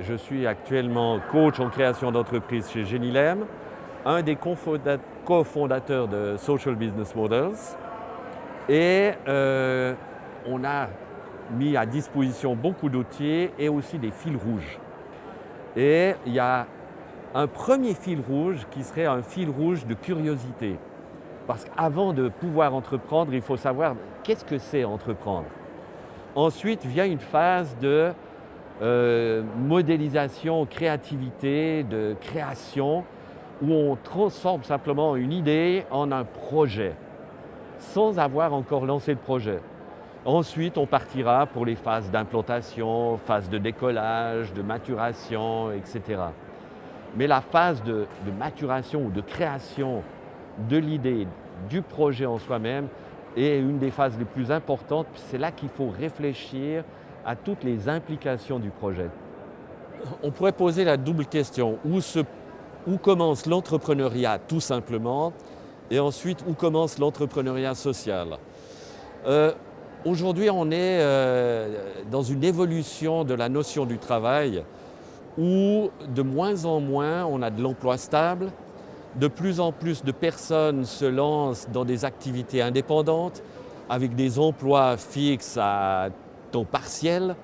Je suis actuellement coach en création d'entreprise chez Genilem, un des cofondateurs de Social Business Models. Et euh, on a mis à disposition beaucoup d'outils et aussi des fils rouges. Et il y a un premier fil rouge qui serait un fil rouge de curiosité. Parce qu'avant de pouvoir entreprendre, il faut savoir qu'est-ce que c'est entreprendre. Ensuite vient une phase de euh, modélisation, créativité, de création, où on transforme simplement une idée en un projet, sans avoir encore lancé le projet. Ensuite, on partira pour les phases d'implantation, phase de décollage, de maturation, etc. Mais la phase de, de maturation ou de création de l'idée, du projet en soi-même, est une des phases les plus importantes. C'est là qu'il faut réfléchir à toutes les implications du projet. On pourrait poser la double question, où, commence l'entrepreneuriat tout simplement, et ensuite où commence l'entrepreneuriat social? Euh, Aujourd'hui, on est euh, dans une évolution de la notion du travail où de moins en moins on a de l'emploi stable, de plus en plus de personnes se lancent dans des activités indépendantes avec des emplois fixes à partiel.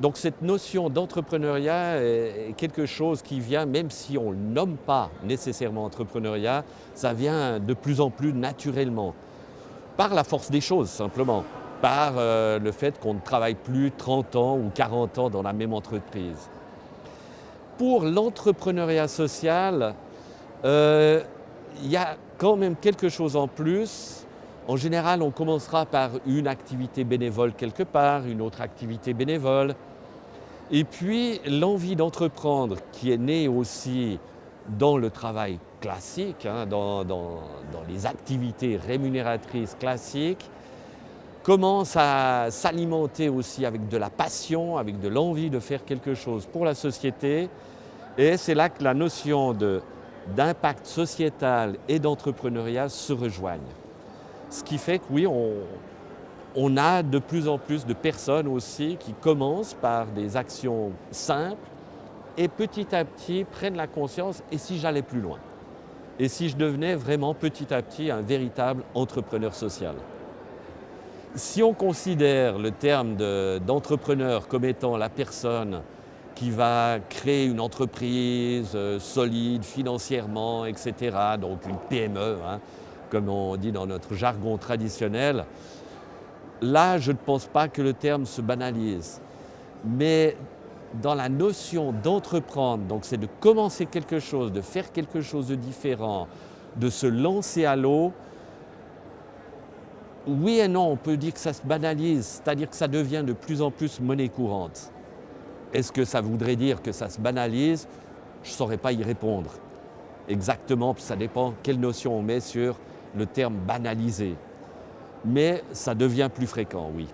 Donc cette notion d'entrepreneuriat est quelque chose qui vient, même si on ne nomme pas nécessairement entrepreneuriat, ça vient de plus en plus naturellement, par la force des choses simplement, par euh, le fait qu'on ne travaille plus 30 ans ou 40 ans dans la même entreprise. Pour l'entrepreneuriat social, euh, il y a quand même quelque chose en plus en général, on commencera par une activité bénévole quelque part, une autre activité bénévole. Et puis, l'envie d'entreprendre qui est née aussi dans le travail classique, hein, dans, les activités rémunératrices classiques, commence à s'alimenter aussi avec de la passion, avec de l'envie de faire quelque chose pour la société. Et c'est là que la notion d'impact sociétal et d'entrepreneuriat se rejoignent. Ce qui fait que oui, on, a de plus en plus de personnes aussi qui commencent par des actions simples et petit à petit prennent la conscience « et si j'allais plus loin ?» Et si je devenais vraiment petit à petit un véritable entrepreneur social? Si on considère le terme d'entrepreneur comme étant la personne qui va créer une entreprise euh, solide financièrement, etc., donc une PME, hein, comme on dit dans notre jargon traditionnel, là, je ne pense pas que le terme se banalise. Mais dans la notion d'entreprendre, donc c'est de commencer quelque chose, de faire quelque chose de différent, de se lancer à l'eau, oui et non, on peut dire que ça se banalise, c'est-à-dire que ça devient de plus en plus monnaie courante. Est-ce que ça voudrait dire que ça se banalise? Je ne saurais pas y répondre. Exactement, ça dépend quelle notion on met sur le terme banalisé. Mais ça devient plus fréquent, oui.